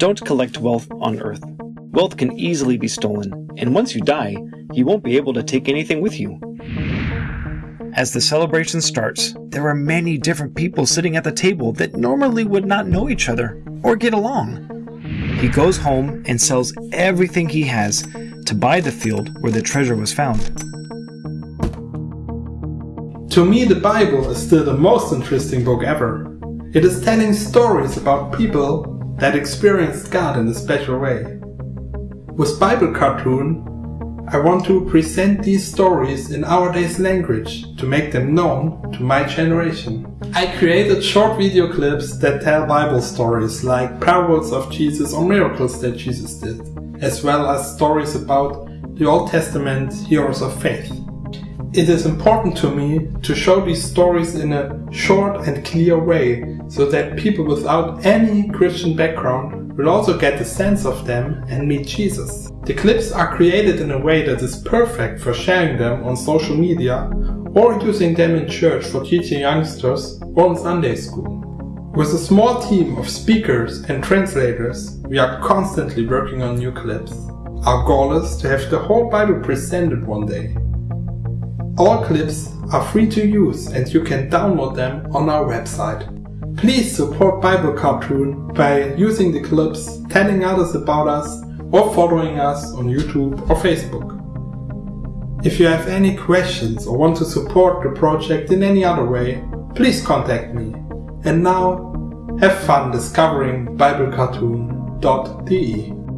Don't collect wealth on earth. Wealth can easily be stolen, and once you die, you won't be able to take anything with you. As the celebration starts, there are many different people sitting at the table that normally would not know each other or get along. He goes home and sells everything he has to buy the field where the treasure was found. To me, the Bible is still the most interesting book ever. It is telling stories about people that experienced God in a special way. With Bible Cartoon, I want to present these stories in our day's language to make them known to my generation. I created short video clips that tell Bible stories like parables of Jesus or miracles that Jesus did, as well as stories about the Old Testament heroes of faith. It is important to me to show these stories in a short and clear way so that people without any Christian background will also get a sense of them and meet Jesus. The clips are created in a way that is perfect for sharing them on social media or using them in church for teaching youngsters or in Sunday school. With a small team of speakers and translators, we are constantly working on new clips. Our goal is to have the whole Bible presented one day. All clips are free to use and you can download them on our website. Please support Bible Cartoon by using the clips, telling others about us or following us on YouTube or Facebook. If you have any questions or want to support the project in any other way, please contact me. And now, have fun discovering BibleCartoon.de.